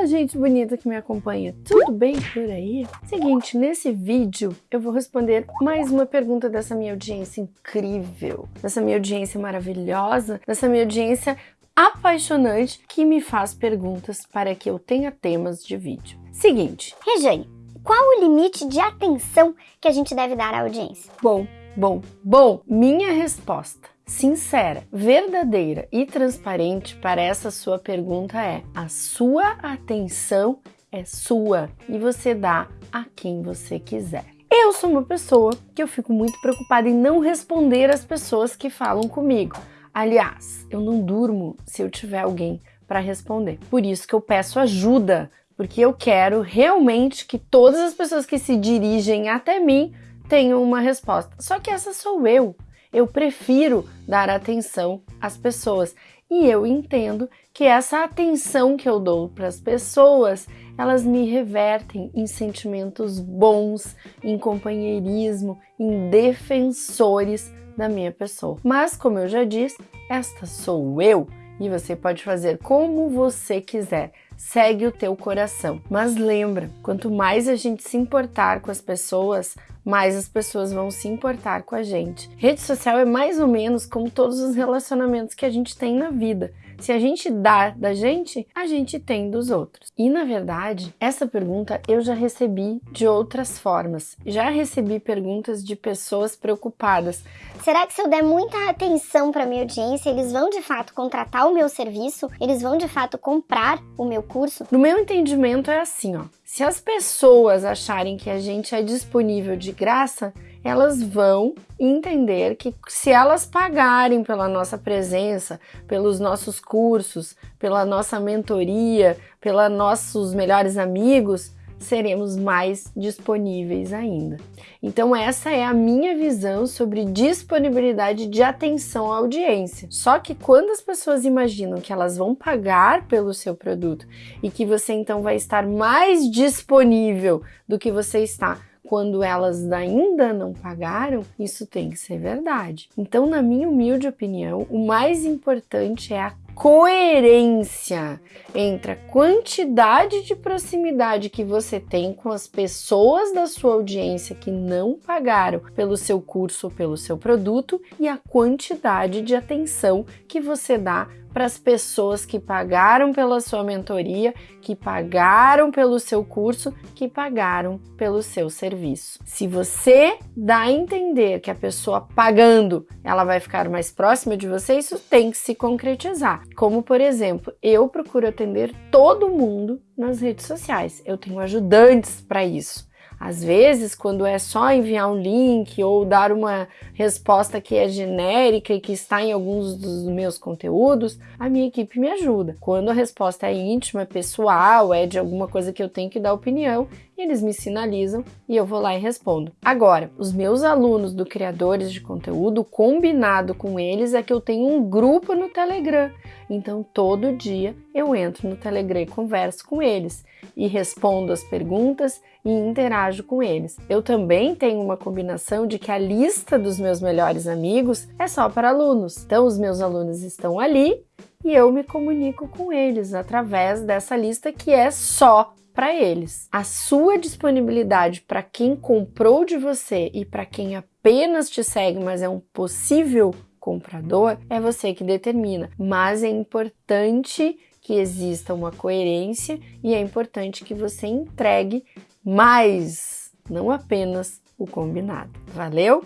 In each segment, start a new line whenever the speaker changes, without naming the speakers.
Fala, gente bonita que me acompanha. Tudo bem por aí? Seguinte, nesse vídeo eu vou responder mais uma pergunta dessa minha audiência incrível, dessa minha audiência maravilhosa, dessa minha audiência apaixonante que me faz perguntas para que eu tenha temas de vídeo. Seguinte,
Rejane, qual o limite de atenção que a gente deve dar à audiência?
bom, bom, bom, minha resposta sincera, verdadeira e transparente para essa sua pergunta é: a sua atenção é sua e você dá a quem você quiser. Eu sou uma pessoa que eu fico muito preocupada em não responder às pessoas que falam comigo. Aliás, eu não durmo se eu tiver alguém para responder. Por isso que eu peço ajuda, porque eu quero realmente que todas as pessoas que se dirigem até mim tenham uma resposta. Só que essa sou eu. Eu prefiro dar atenção às pessoas e eu entendo que essa atenção que eu dou para as pessoas, elas me revertem em sentimentos bons, em companheirismo, em defensores da minha pessoa. Mas como eu já disse, esta sou eu e você pode fazer como você quiser. Segue o teu coração. Mas lembra, quanto mais a gente se importar com as pessoas, mais as pessoas vão se importar com a gente. Rede social é mais ou menos como todos os relacionamentos que a gente tem na vida. Se a gente dá da gente, a gente tem dos outros. E na verdade, essa pergunta eu já recebi de outras formas. Já recebi perguntas de pessoas preocupadas.
Será que se eu der muita atenção para minha audiência, eles vão de fato contratar o meu serviço? Eles vão de fato comprar o meu curso?
No meu entendimento é assim, ó. Se as pessoas acharem que a gente é disponível de graça, elas vão entender que se elas pagarem pela nossa presença, pelos nossos cursos, pela nossa mentoria, pelos nossos melhores amigos, seremos mais disponíveis ainda. Então, essa é a minha visão sobre disponibilidade de atenção à audiência. Só que quando as pessoas imaginam que elas vão pagar pelo seu produto e que você então vai estar mais disponível do que você está quando elas ainda não pagaram, isso tem que ser verdade. Então, na minha humilde opinião, o mais importante é a coerência entre a quantidade de proximidade que você tem com as pessoas da sua audiência que não pagaram pelo seu curso ou pelo seu produto e a quantidade de atenção que você dá para as pessoas que pagaram pela sua mentoria, que pagaram pelo seu curso, que pagaram pelo seu serviço. Se você dá a entender que a pessoa pagando, ela vai ficar mais próxima de você, isso tem que se concretizar. Como por exemplo, eu procuro atender todo mundo nas redes sociais. Eu tenho ajudantes para isso. Às vezes, quando é só enviar um link ou dar uma resposta que é genérica e que está em alguns dos meus conteúdos, a minha equipe me ajuda. Quando a resposta é íntima, é pessoal, é de alguma coisa que eu tenho que dar opinião, eles me sinalizam e eu vou lá e respondo. Agora, os meus alunos do Criadores de Conteúdo, combinado com eles, é que eu tenho um grupo no Telegram. Então, todo dia eu entro no Telegram e converso com eles e respondo as perguntas e interajo com eles. Eu também tenho uma combinação de que a lista dos meus melhores amigos é só para alunos. Então, os meus alunos estão ali e eu me comunico com eles através dessa lista que é só para eles. A sua disponibilidade para quem comprou de você e para quem apenas te segue, mas é um possível comprador, é você que determina. Mas é importante que exista uma coerência e é importante que você entregue mais, não apenas o combinado. Valeu?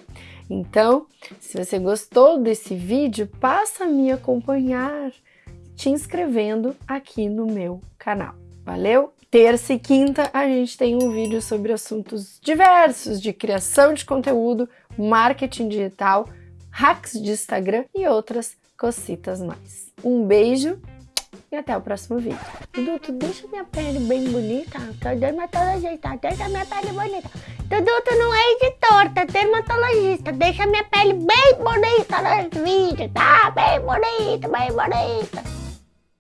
Então, se você gostou desse vídeo, passa a me acompanhar te inscrevendo aqui no meu canal. Valeu? Terça e quinta a gente tem um vídeo sobre assuntos diversos de criação de conteúdo, marketing digital, hacks de Instagram e outras cositas mais. Um beijo e até o próximo vídeo.
Dudu, tu deixa minha pele bem bonita? Tá dermatologista, deixa minha pele bonita. Dudu, tu não é editor, tá dermatologista. Deixa minha pele bem bonita nos vídeos, tá? Bem bonita, bem bonita.